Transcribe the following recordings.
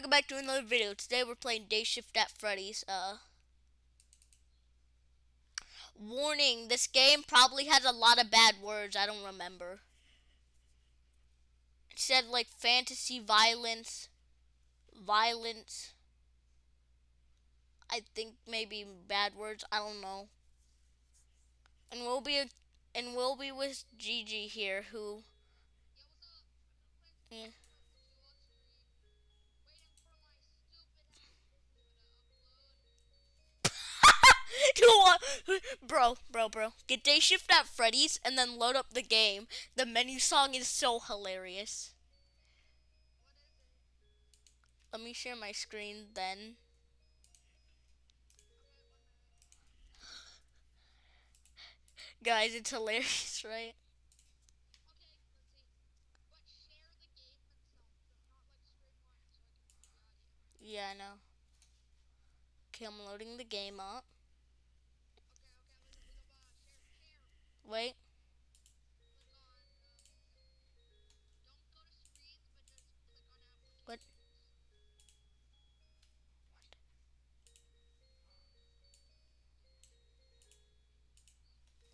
welcome back to another video. Today we're playing Day Shift at Freddy's. Uh, warning, this game probably has a lot of bad words. I don't remember. It said like fantasy violence, violence. I think maybe bad words. I don't know. And we'll be a, and we'll be with Gigi here, who. Yeah. bro, bro, bro. Get day shift at Freddy's and then load up the game. The menu song is so hilarious. Let me share my screen then. Guys, it's hilarious, right? Yeah, I know. Okay, I'm loading the game up. Wait. What?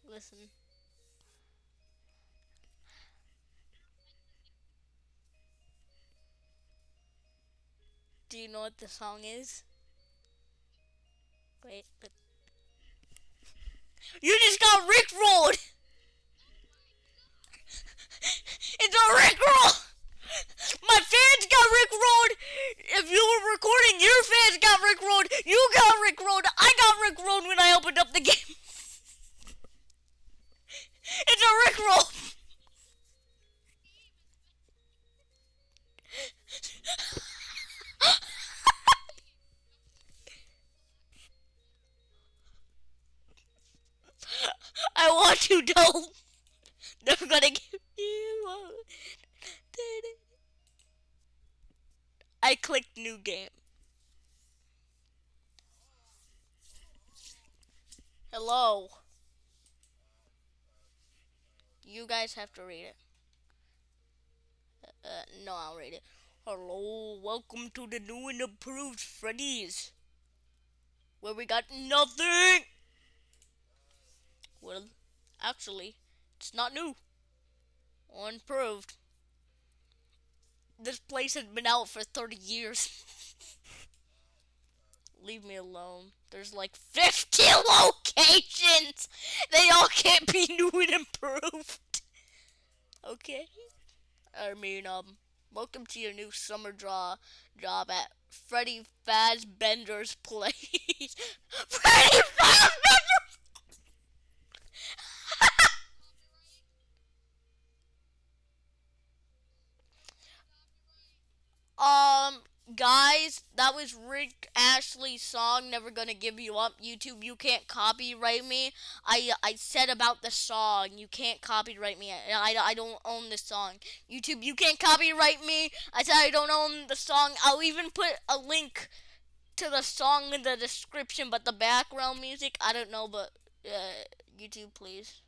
Listen. Do you know what the song is? Wait, you just got rickrolled! it's a rickroll! My fans got rickrolled! If you were recording, your fans got rickrolled! You got rickrolled! I got rickrolled when I opened up the game! it's a rickroll! You, don't. Never gonna give you one. I clicked new game. Hello. You guys have to read it. Uh, uh, no, I'll read it. Hello, welcome to the new and improved Freddy's. Where we got nothing. Well, actually, it's not new. or improved. This place has been out for 30 years. Leave me alone. There's like 50 locations! They all can't be new and improved. Okay? I mean, um, welcome to your new summer draw job at Freddy Fazbender's place. Freddy Fazbender! Um, guys, that was Rick Astley's song "Never Gonna Give You Up." YouTube, you can't copyright me. I I said about the song, you can't copyright me. I, I, don't own the song. YouTube, you can't copyright me. I said I don't own the song. I'll even put a link to the song in the description, but the background music, I don't know. But uh, YouTube, please.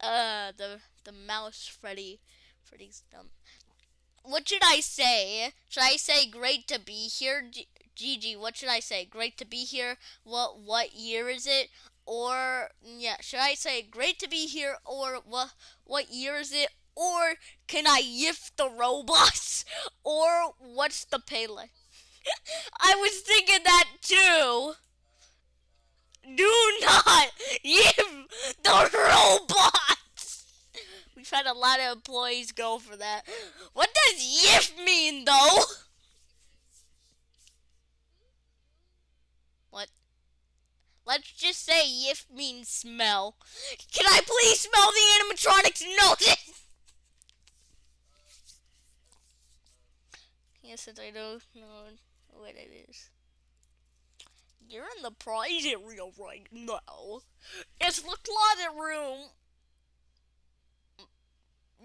Uh, the the mouse Freddy. Freddy's dumb. What should I say? Should I say great to be here? G Gigi, what should I say? Great to be here. What what year is it? Or yeah, should I say great to be here or what what year is it? Or can I yiff the robots? Or what's the pay like? I was thinking that too. Do not yiff the robots. We've had a lot of employees go for that. What does yiff mean though? What? Let's just say yiff means smell. Can I please smell the animatronics? No. yes, since I don't know what it is. You're in the prize area right now. It's the closet room.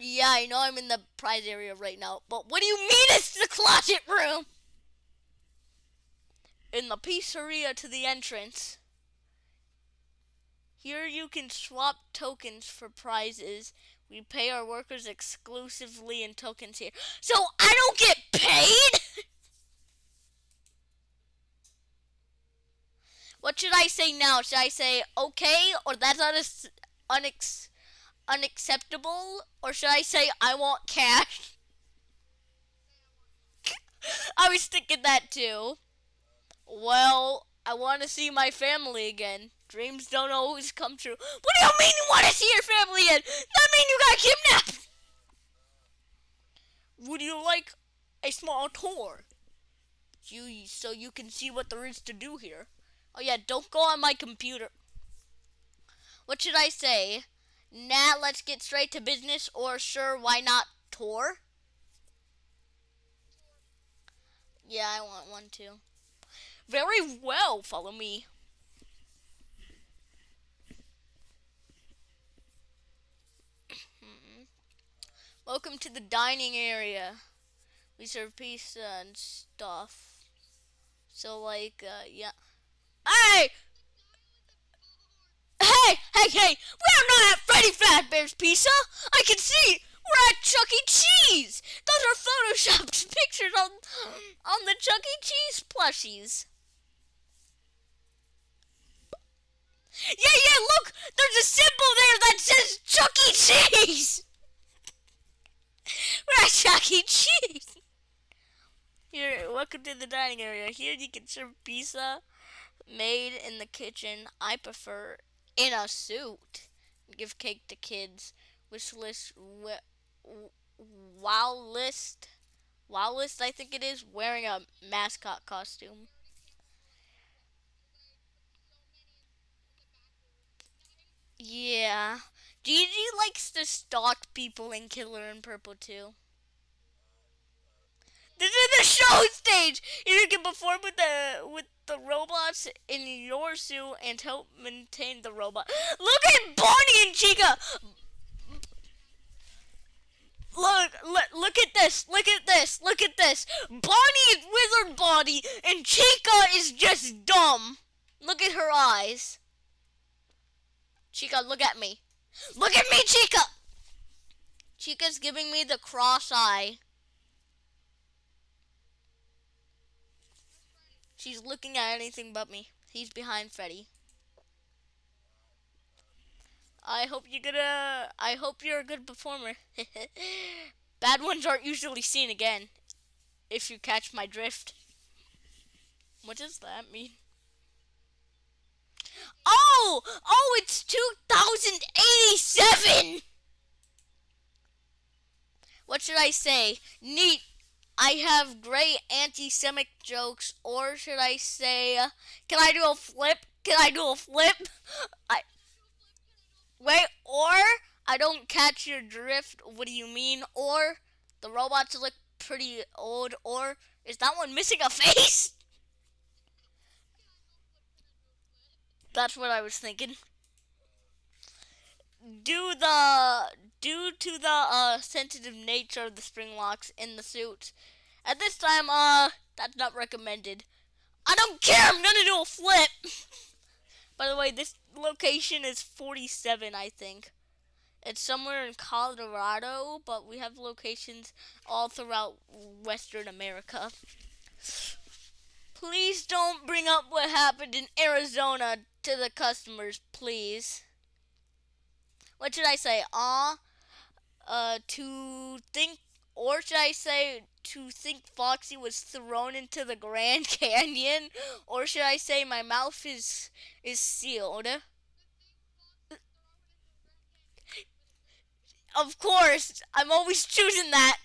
Yeah, I know I'm in the prize area right now, but what do you mean it's the closet room? In the pizzeria to the entrance. Here you can swap tokens for prizes We pay our workers exclusively in tokens here. So I don't get paid? what should I say now? Should I say okay or that's not unex- unex- unacceptable? Or should I say I want cash? I was thinking that too. Well, I want to see my family again. Dreams don't always come true. What do you mean you want to see your family again? That mean you got kidnapped? Would you like a small tour? You so you can see what there is to do here. Oh yeah, don't go on my computer. What should I say? Nah, let's get straight to business or sure, why not tour? Yeah, I want one too. Very well, follow me. Welcome to the dining area. We serve pizza and stuff. So like, uh, yeah. Hey! Hey, hey, hey! We are not at Freddy Fazbear's Pizza! I can see! We're at Chuck E. Cheese! Those are photoshopped pictures on, on the Chuck E. Cheese plushies. Yeah, yeah, look! There's a symbol there that says Chuck E. Cheese! We're at Chuck E. Cheese! Here, welcome to the dining area. Here you can serve pizza made in the kitchen. I prefer in a suit. Give cake to kids. Wish list. Wow list. Wow list, I think it is. Wearing a mascot costume. Yeah. Gigi likes to stalk people in Killer in Purple too. This is the show stage. You can perform with the with the robots in your suit and help maintain the robot. Look at Bonnie and Chica. Look, look, look at this. Look at this. Look at this. Bonnie is wizard body and Chica is just dumb. Look at her eyes. Chica, look at me. Look at me, Chica! Chica's giving me the cross eye. She's looking at anything but me. He's behind Freddy. I hope you're gonna. I hope you're a good performer. Bad ones aren't usually seen again. If you catch my drift. What does that mean? Oh! Oh, it's 2087! What should I say? Neat. I have great anti-Semitic jokes, or should I say, can I do a flip? Can I do a flip? I wait, or I don't catch your drift. What do you mean? Or the robots look pretty old, or is that one missing a face? That's what I was thinking. Do the due to the uh, sensitive nature of the spring locks in the suit, at this time, uh, that's not recommended. I don't care. I'm gonna do a flip. By the way, this location is 47, I think. It's somewhere in Colorado, but we have locations all throughout Western America. Please don't bring up what happened in Arizona to the customers, please. What should I say? Ah, uh, uh, to think, or should I say to think Foxy was thrown into the Grand Canyon, or should I say my mouth is is sealed? Of course, I'm always choosing that.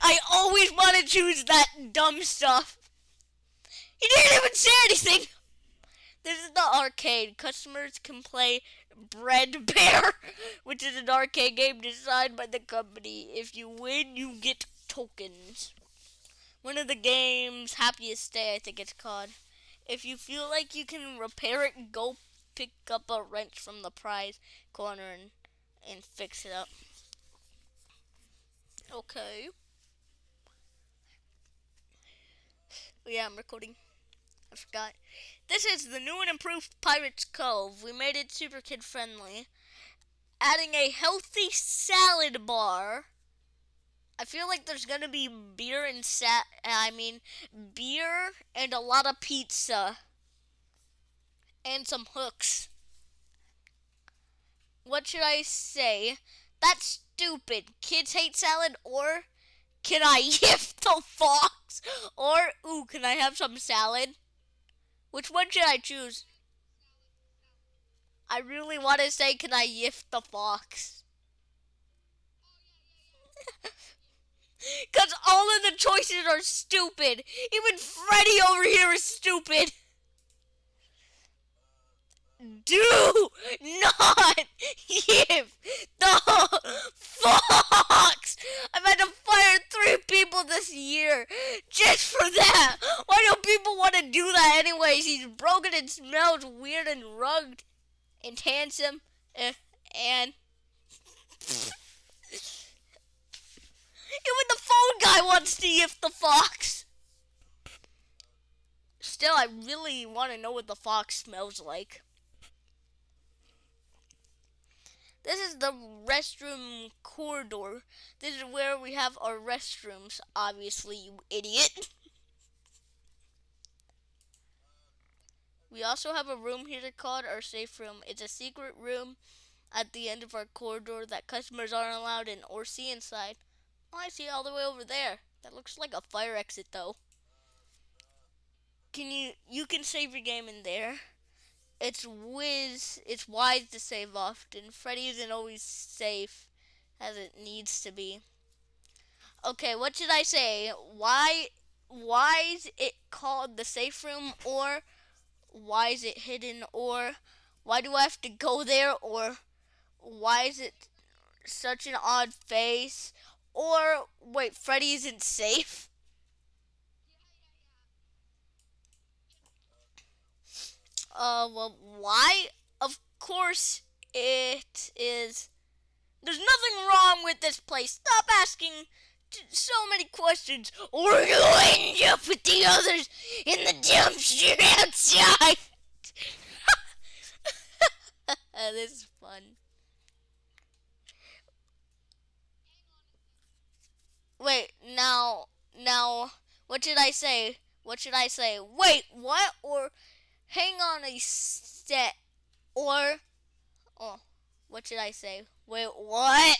I always want to choose that dumb stuff. He didn't even say anything. This is the arcade. Customers can play Bread Bear, which is an arcade game designed by the company. If you win, you get tokens. One of the game's happiest day, I think it's called. If you feel like you can repair it, go pick up a wrench from the prize corner and, and fix it up. Okay. Yeah, I'm recording. I forgot. This is the new and improved Pirates Cove. We made it super kid friendly. adding a healthy salad bar. I feel like there's gonna be beer and sat. I mean, beer and a lot of pizza and some hooks. What should I say? That's stupid. Kids hate salad, or can I gift the fox? Or ooh, can I have some salad? Which one should I choose? I really want to say, can I gift the fox? Because all of the choices are stupid. Even Freddy over here is stupid. Do not give the fox. I've had to fire three people this year just for that. Why do people want to do that anyways? He's broken and smells weird and rugged and handsome uh, and even the phone guy wants to gift the fox. Still, I really want to know what the fox smells like. This is the restroom corridor. This is where we have our restrooms, obviously, you idiot. We also have a room here called our safe room. It's a secret room at the end of our corridor that customers aren't allowed in or see inside. Oh, I see all the way over there. That looks like a fire exit though. Can you you can save your game in there. It's whiz it's wise to save often. Freddy isn't always safe as it needs to be. Okay, what should I say? Why why is it called the safe room or why is it hidden or why do I have to go there or why is it such an odd face or wait Freddy isn't safe uh well why of course it is there's nothing wrong with this place stop asking so many questions, or you'll end up with the others in the dumpster outside. this is fun. Wait, now, now, what should I say? What should I say? Wait, what? Or hang on a set, or, oh, what should I say? Wait, what?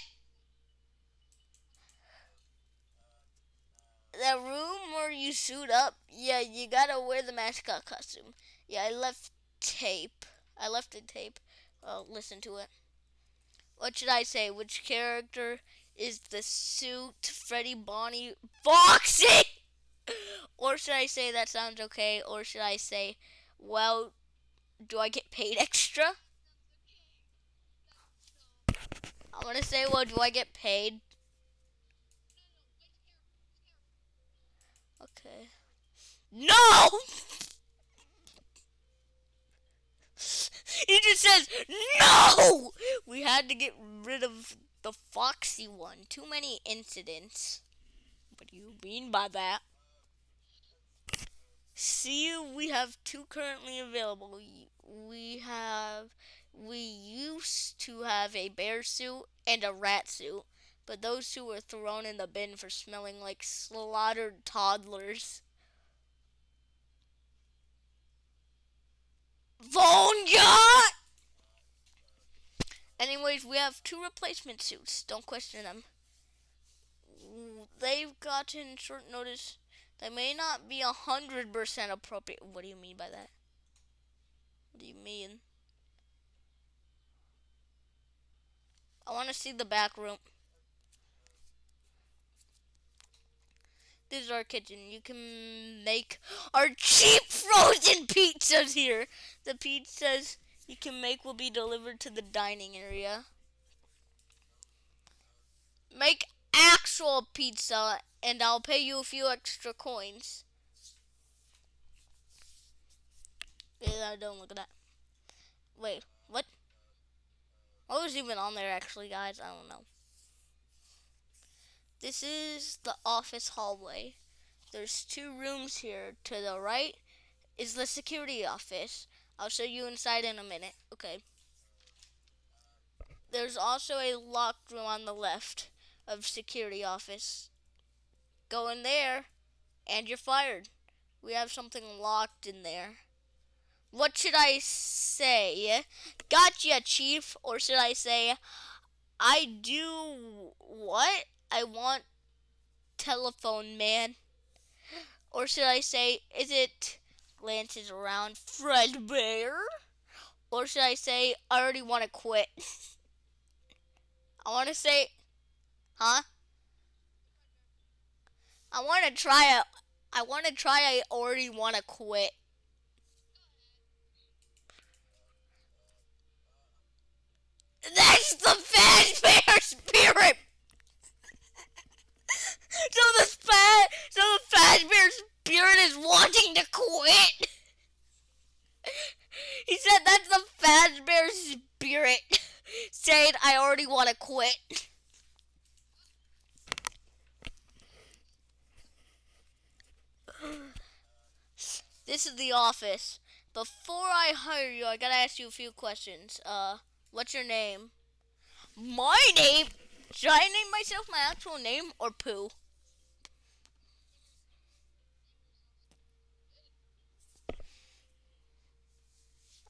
the room where you suit up, yeah, you gotta wear the mascot costume. Yeah, I left tape. I left the tape. Well, listen to it. What should I say? Which character is the suit Freddy Bonnie Foxy? or should I say that sounds okay? Or should I say, well, do I get paid extra? I'm gonna say, well, do I get paid? Okay. No! he just says, no! We had to get rid of the Foxy one. Too many incidents. What do you mean by that? See, we have two currently available. We have, we used to have a bear suit and a rat suit but those two were thrown in the bin for smelling like slaughtered toddlers. Vonja! Anyways, we have two replacement suits. Don't question them. They've gotten short notice. They may not be a hundred percent appropriate. What do you mean by that? What do you mean? I want to see the back room. This is our kitchen. You can make our cheap frozen pizzas here. The pizzas you can make will be delivered to the dining area. Make actual pizza and I'll pay you a few extra coins. Yeah, I don't look at that. Wait, what? What was even on there actually, guys? I don't know. This is the office hallway. There's two rooms here. To the right is the security office. I'll show you inside in a minute. Okay. there's also a locked room on the left of security office. Go in there, and you're fired. We have something locked in there. What should I say? Gotcha, chief. Or should I say, I do what? I want telephone man. Or should I say, is it glances around Fredbear? Or should I say, I already want to quit? I want to say, huh? I want to try it. I want to try. I already want to quit. That's the Fazbear spirit. so the fa- so the Fazbear spirit is wanting to quit. he said that's the Fazbear spirit saying I already want to quit. This is the office. Before I hire you, I gotta ask you a few questions. Uh, what's your name? My name? Should I name myself my actual name or Pooh?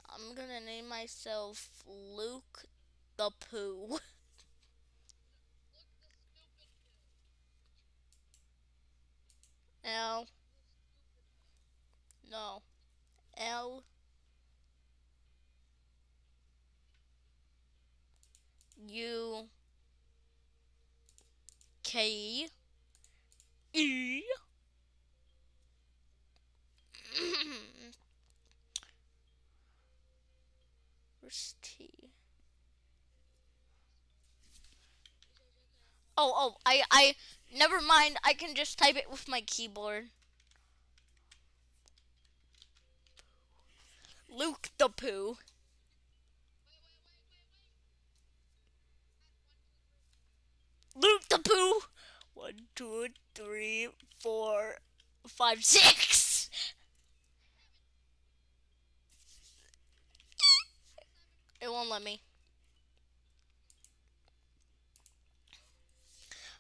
I'm gonna name myself Luke the Pooh. L. No. L. U. K. E. Where's T? Oh, oh, I, I, never mind. I can just type it with my keyboard. Luke the Pooh. Luke the Pooh. One, two, three, four, five, six. It won't let me.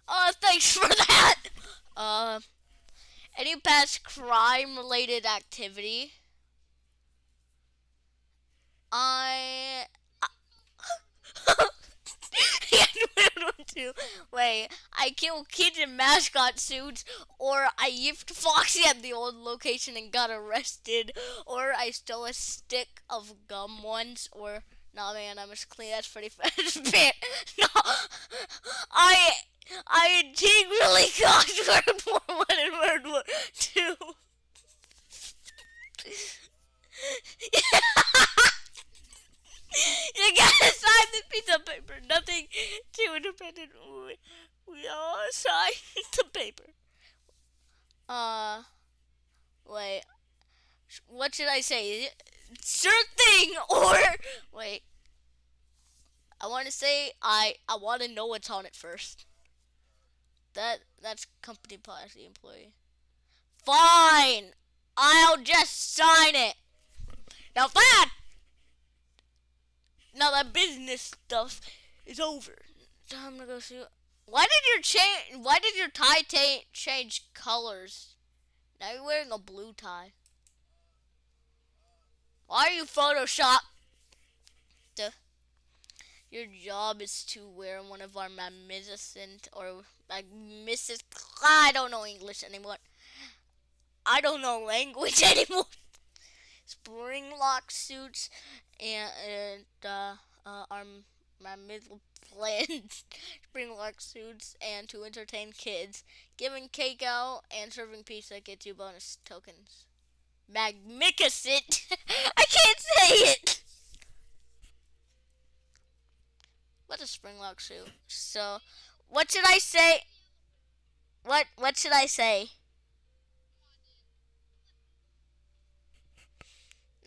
Uh, thanks for that. Uh, any past crime-related activity? Wait, I kill kids in mascot suits, or I yipped Foxy at the old location and got arrested, or I stole a stick of gum once, or nah, man, I must clean. That's pretty fast. no, I I integrally caused World War One and World War Two. you gotta sign the piece of paper. Nothing too independent. We, we all sign the paper. Uh, wait. What should I say? Sure thing, or wait. I want to say I I want to know what's on it first. That that's company policy, employee. Fine. I'll just sign it. Now that now that business stuff is over. Time to go see. Why did your change? Why did your tie change colors? Now you're wearing a blue tie. Why are you Photoshop? Duh. Your job is to wear one of our magnificent or magnificent. I don't know English anymore. I don't know language anymore. Spring lock suits and, uh, uh, our my middle plans spring lock suits and to entertain kids, giving cake out and serving pizza gets you bonus tokens. Magnificent! I can't say it. What's a spring lock suit? So, what should I say? What what should I say?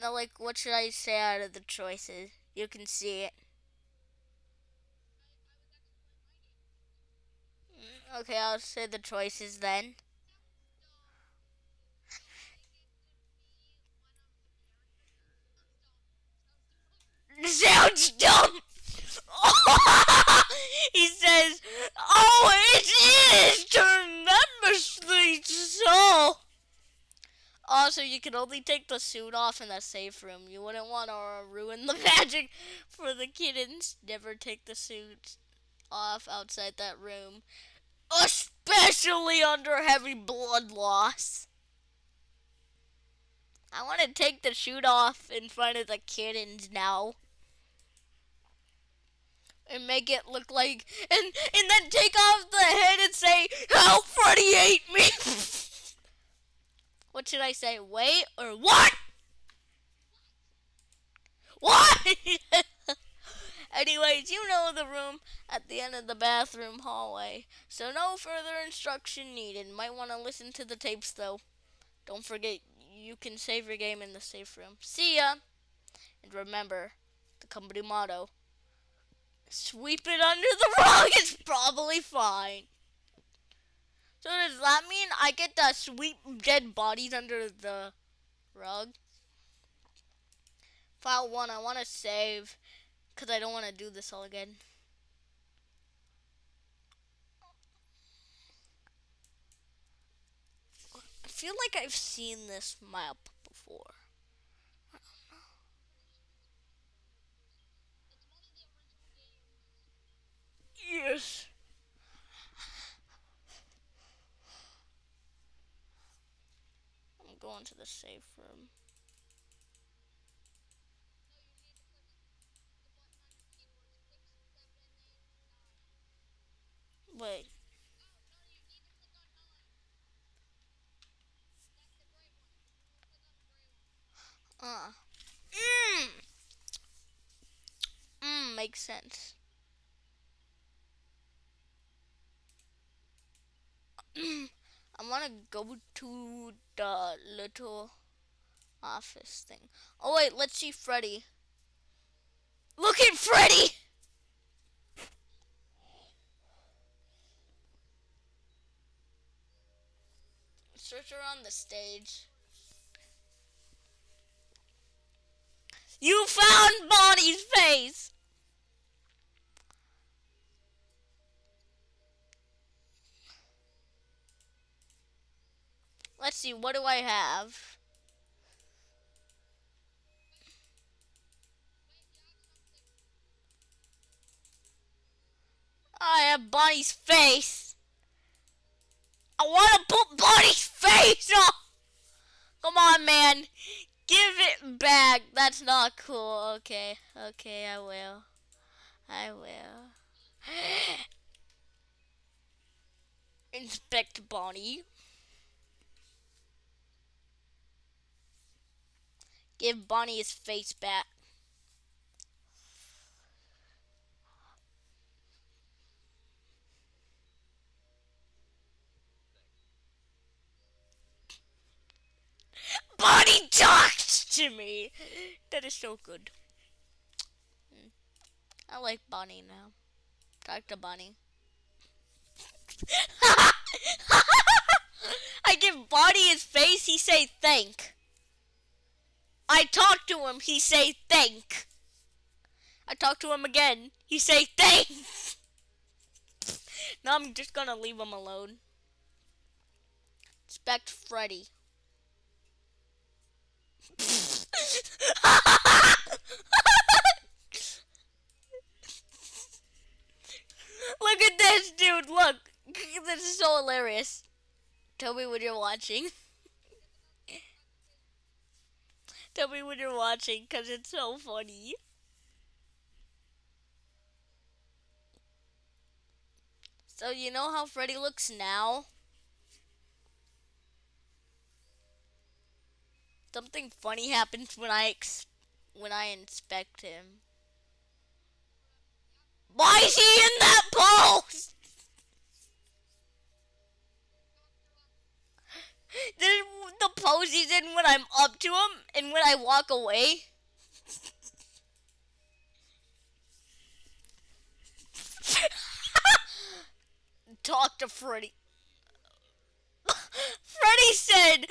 No, like, what should I say out of the choices? You can see it. Mm, okay, I'll say the choices then. Sounds dumb! he says, "Oh, it is tremendously so." Also, you can only take the suit off in the safe room. You wouldn't want to ruin the magic for the kittens. Never take the suit off outside that room, especially under heavy blood loss. I want to take the suit off in front of the kittens now and make it look like and and then take off the head and say help Freddy ate me what should I say? Wait or what? What? Anyways you know the room at the end of the bathroom hallway so no further instruction needed. Might want to listen to the tapes though. Don't forget you can save your game in the safe room. See ya! And remember the company motto sweep it under the rug, it's probably fine. So does that mean I get to sweep dead bodies under the rug? File 1, I want to save because I don't want to do this all again. I feel like I've seen this map before. Yes. I'm going to the safe room. Wait. Uh. Mmm. Mmm, makes sense. I want to go to the little office thing. Oh wait, let's see Freddy. Look at Freddy! Search around the stage. You found Bonnie's face! Let's see, what do I have? I have Bonnie's face. I want to put Bonnie's face on. Come on, man. Give it back. That's not cool. Okay. Okay, I will. I will. Inspect Bonnie. Give Bonnie his face back. Bonnie talked to me. That is so good. I like Bonnie now. Talk to Bonnie. I give Bonnie his face, he say thank. I talk to him, he say thank. I talk to him again, he say thanks. now I'm just gonna leave him alone. Expect Freddy. look at this, dude. Look. This is so hilarious. Tell me when you're watching. Tell me when you're watching because it's so funny. So you know how Freddy looks now? Something funny happens when I when I inspect him. Why is he in that Then the pose he's in when I'm up to him and when I walk away. Talk to Freddy. Freddy said,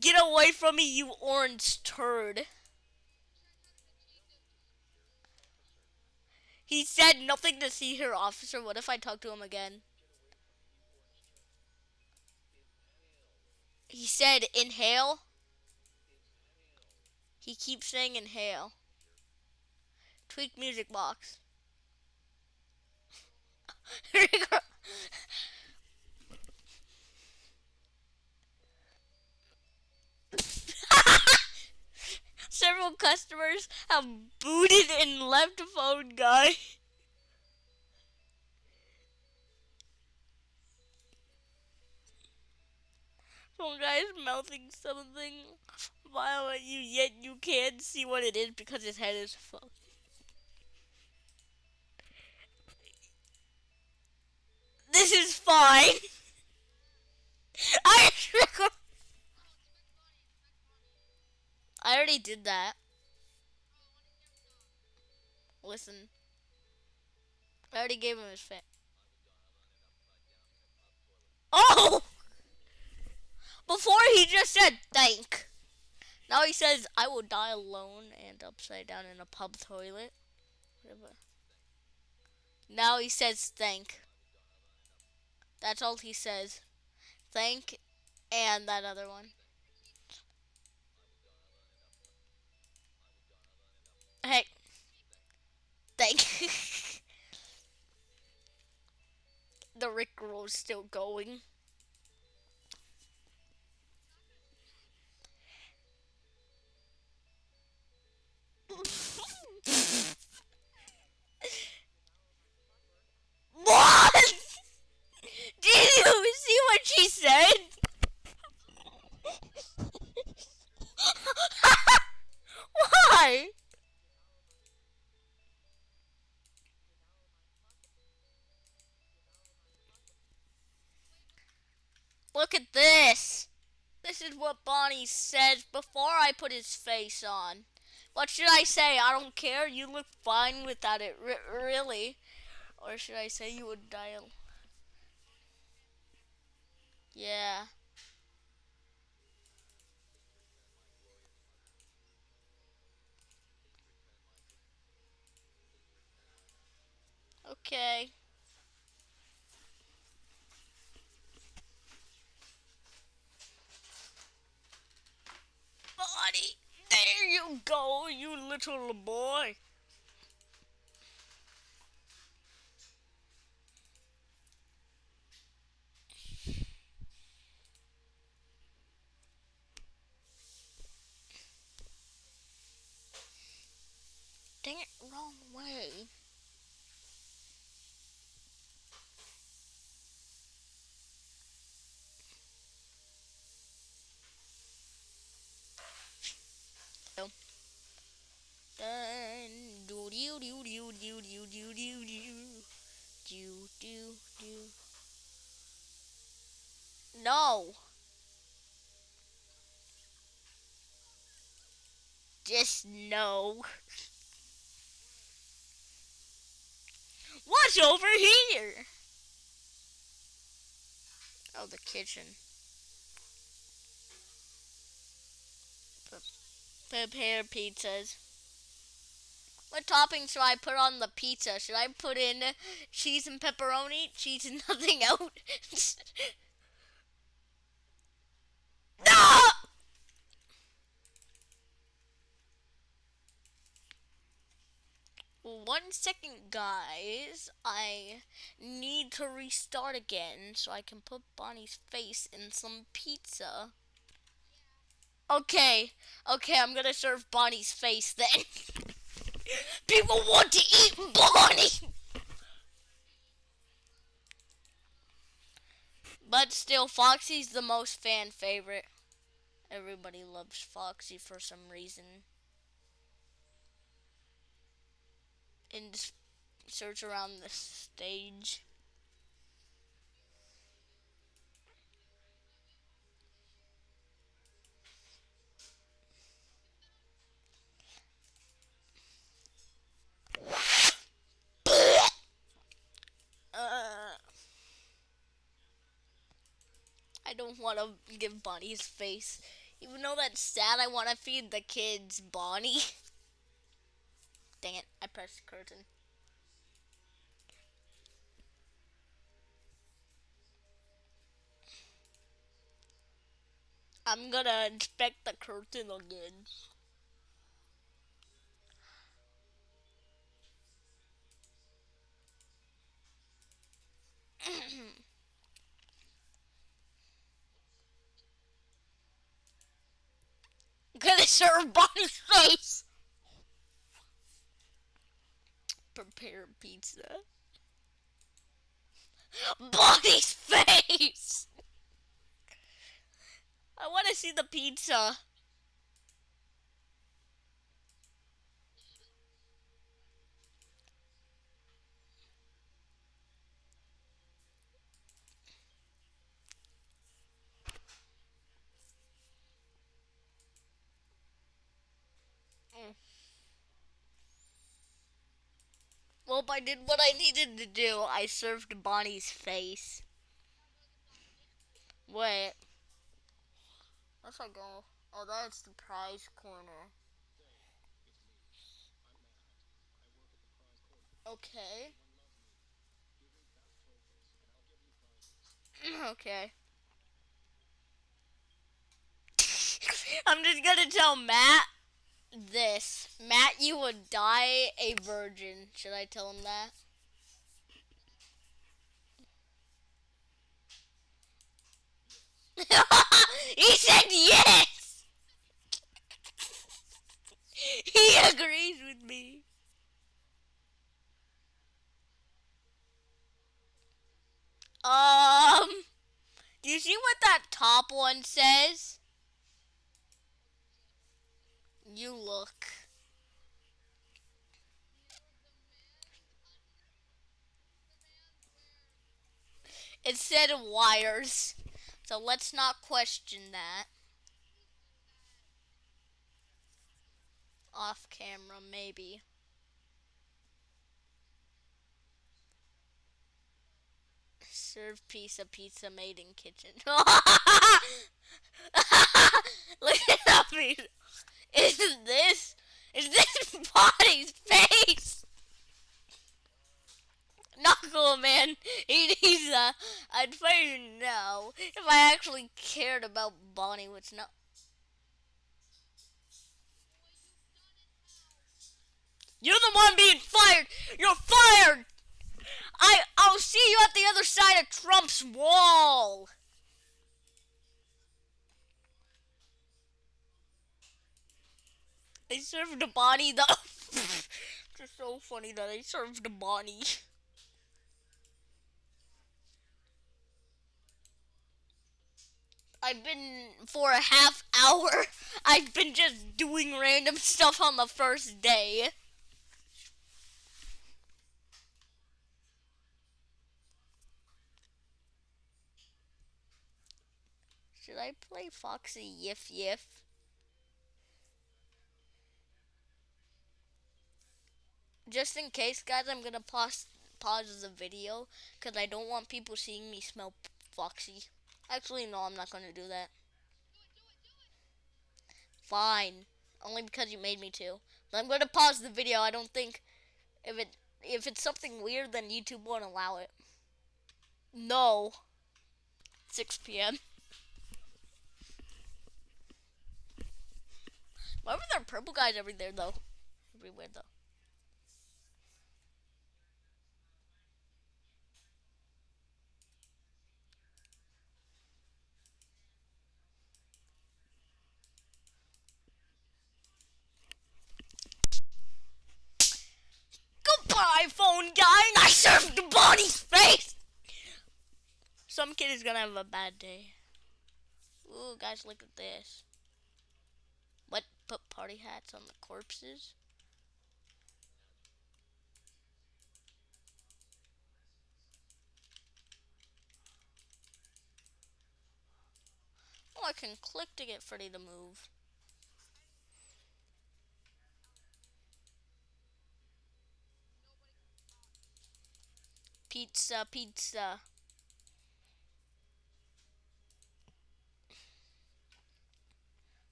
get away from me, you orange turd. He said nothing to see here, officer. What if I talk to him again? He said inhale. He keeps saying inhale. Tweak music box. Several customers have booted and left phone guy. Some guy's mouthing something violent you yet you can't see what it is because his head is full. This is fine. I I already did that. Listen. I already gave him his fit. Oh! Before he just said thank. Now he says, I will die alone and upside down in a pub toilet. Whatever. Now he says thank. That's all he says. Thank and that other one. Hey. Thank. the Rickroll's still going. What? Did you see what she said? Why? Look at this. This is what Bonnie said before I put his face on. What should I say? I don't care. You look fine without it, R really. Or should I say you would die? Yeah. Okay. Bonnie, there you go, you little boy. No. Just no. What's over here? Oh, the kitchen. Prepare pizzas. What topping should I put on the pizza? Should I put in cheese and pepperoni? Cheese and nothing else? One second, guys. I need to restart again so I can put Bonnie's face in some pizza. Okay, okay, I'm gonna serve Bonnie's face then. People want to eat Bonnie! But still, Foxy's the most fan favorite. Everybody loves Foxy for some reason. And search around the stage. Uh, I don't want to give Bonnie's face. Even though that's sad, I want to feed the kids Bonnie. Dang it, I pressed curtain. I'm gonna inspect the curtain again. gonna serve Bonnie's face. Prepare pizza. Bonnie's face. I want to see the pizza. Well, I did what I needed to do. I served Bonnie's face. Wait. Where's I go? Oh, that's the prize corner. Okay. okay. I'm just gonna tell Matt this. Matt, you would die a virgin. Should I tell him that? he said yes! he agrees with me. Um, do you see what that top one says? You look. It said wires. So let's not question that. Off camera, maybe. Serve pizza, pizza made in kitchen. Look at that pizza. Is this is this Bonnie's face? Cool, man. He needs a. I'd say no if I actually cared about Bonnie, which not. You're the one being fired. You're fired. I I'll see you at the other side of Trump's wall. They served a Bonnie though. It's so funny that they served a Bonnie. I've been for a half hour. I've been just doing random stuff on the first day. Should I play Foxy Yif Yif? Just in case, guys, I'm gonna pause pause the video because I don't want people seeing me smell Foxy. Actually, no, I'm not gonna do that. Fine, only because you made me to. But I'm gonna pause the video. I don't think if it if it's something weird, then YouTube won't allow it. No. 6 p.m. Why were there purple guys every there though? Everywhere though. Goodbye, phone guy, and I served the Bonnie's face! Some kid is gonna have a bad day. Ooh, guys, look at this. What? Put party hats on the corpses? Oh, I can click to get Freddy to move. Pizza, pizza.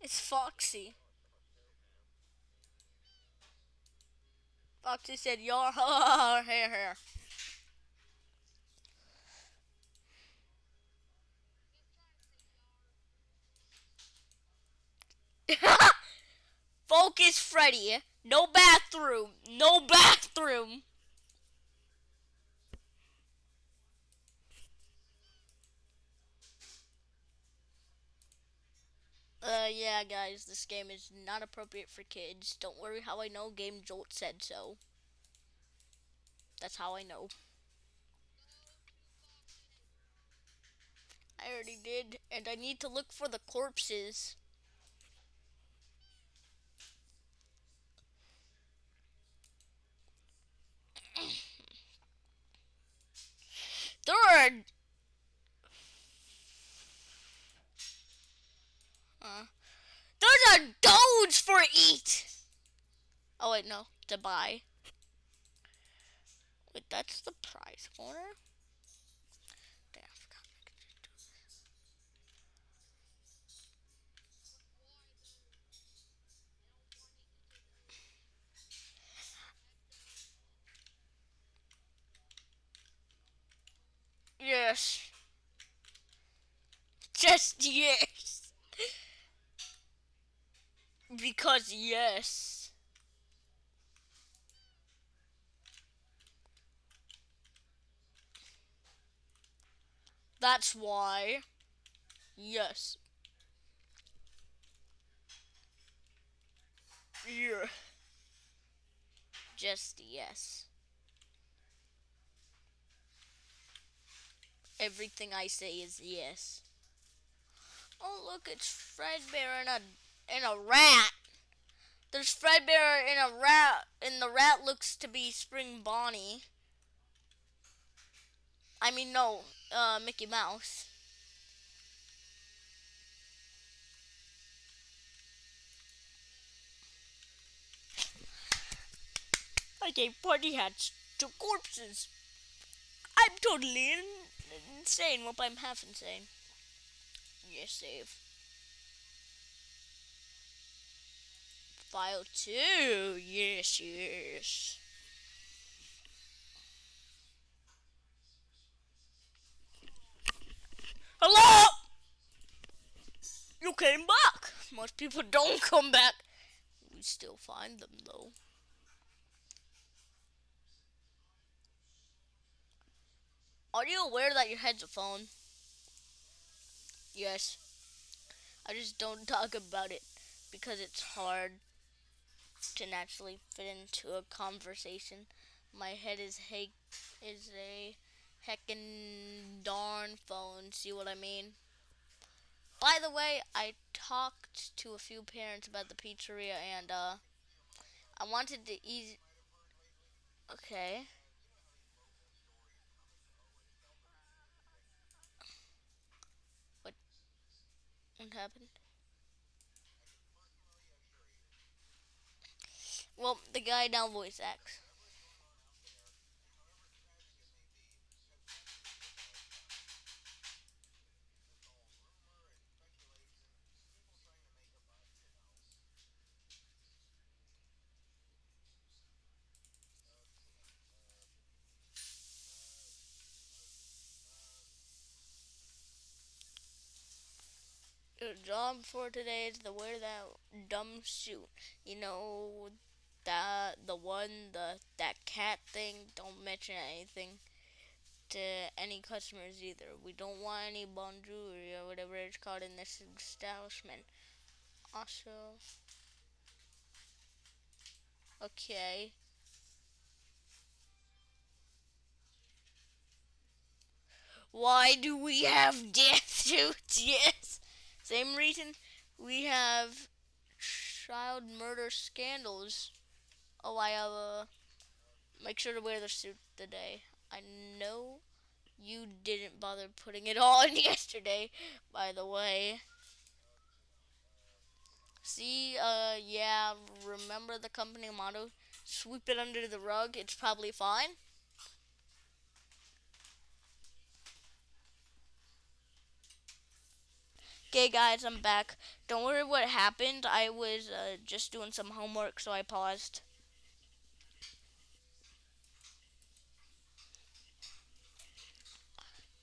It's Foxy. Foxy said, "Your hair, hair." Focus, Freddy. No bathroom. No bathroom. Uh, yeah, guys, this game is not appropriate for kids. Don't worry how I know Game Jolt said so. That's how I know. I already did, and I need to look for the corpses. There are... Uh, there's a Doge for eat! Oh wait, no, to buy. Wait, that's the prize corner? Yes. Just yes. because yes. That's why. Yes. Yeah. Just yes. Everything I say is yes. Oh look, it's Fredbear and a and a rat. There's Fredbear and a rat, and the rat looks to be Spring Bonnie. I mean, no, uh, Mickey Mouse. I gave party hats to corpses. I'm totally in insane. Well, I'm half insane. Yes, save. File 2. Yes, yes. Hello? You came back. Most people don't come back. We still find them, though. Are you aware that your head's a phone? Yes. I just don't talk about it because it's hard to naturally fit into a conversation. My head is he is a heckin' darn phone. See what I mean? By the way, I talked to a few parents about the pizzeria and uh I wanted to ease Okay. What happened? Well, the guy now voice acts. Job for today is to wear that dumb suit. You know that the one the that cat thing. Don't mention anything to any customers either. We don't want any bonjour or whatever it's called in this establishment. Also, okay. Why do we have death suits? Yes. Same reason we have child murder scandals. Oh, I have a. Make sure to wear the suit today. I know you didn't bother putting it on yesterday, by the way. See, uh, yeah, remember the company motto? Sweep it under the rug, it's probably fine. Okay, guys, I'm back. Don't worry what happened. I was uh, just doing some homework, so I paused.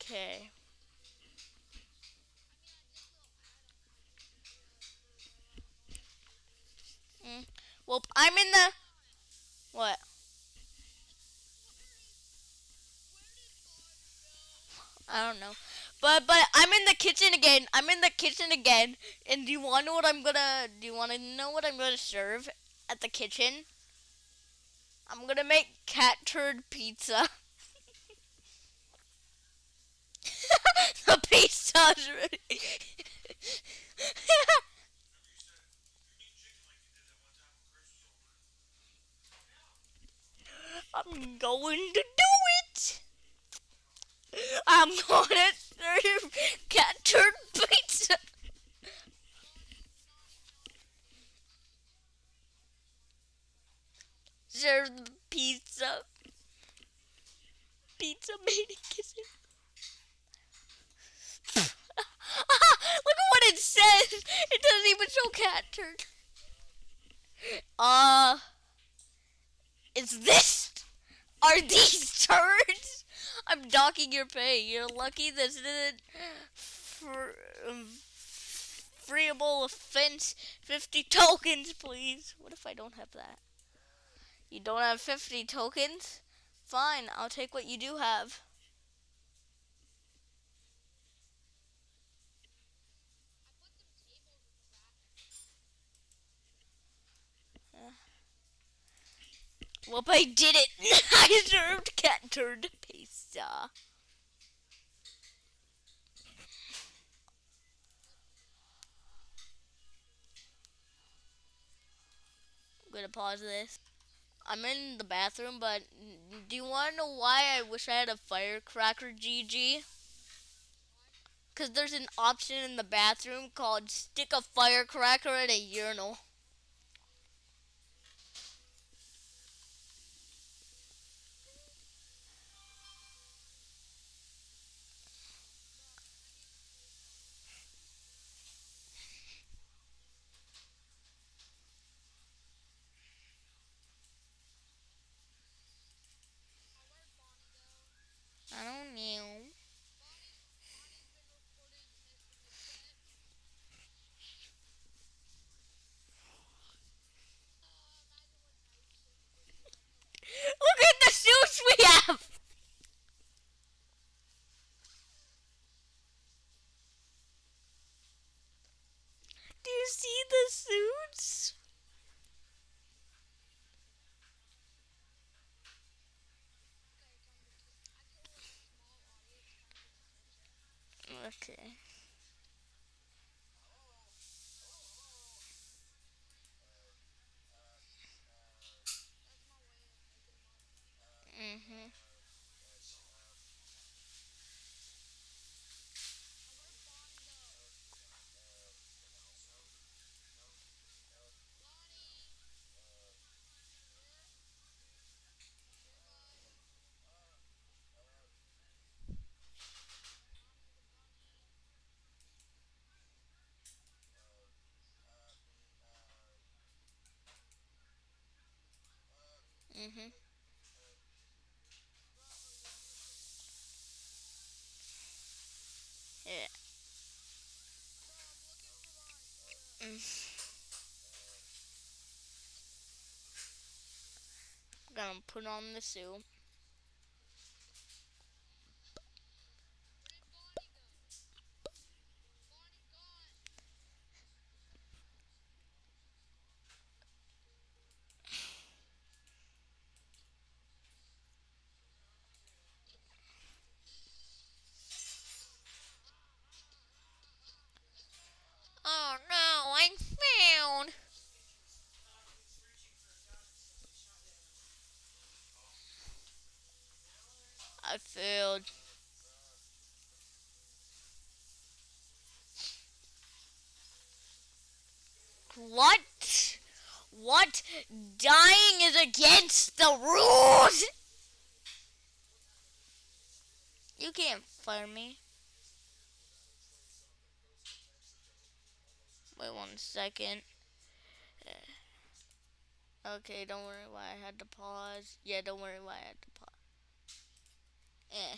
Okay. Well, I'm in the what? I don't know. But but I'm in the kitchen again. I'm in the kitchen again. And do you want to know what I'm gonna? Do you want to know what I'm gonna serve at the kitchen? I'm gonna make cat turd pizza. the pizza's ready. I'm going to do it. I'm gonna serve cat turd pizza. Serve the pizza. Pizza made in kitchen. Look at what it says. It doesn't even show cat turd. Uh, is this? Are these turds? I'm docking your pay. You're lucky this isn't freeable offense. 50 tokens, please. What if I don't have that? You don't have 50 tokens? Fine, I'll take what you do have. Well, I did it. I served cat turd I'm gonna pause this. I'm in the bathroom, but do you want to know why I wish I had a firecracker, GG? Because there's an option in the bathroom called stick a firecracker at a urinal. I don't know. Look at the suits we have! Do you see the suits? Okay. Mhm. Yeah. Mm. I'm gonna put on the suit. Oh no, I failed. I failed. What? What? Dying is against the rules! You can't fire me. Wait one second. Okay, don't worry why I had to pause. Yeah, don't worry why I had to pause. Eh.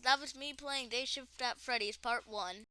that was me playing Day Shift at Freddy's Part 1.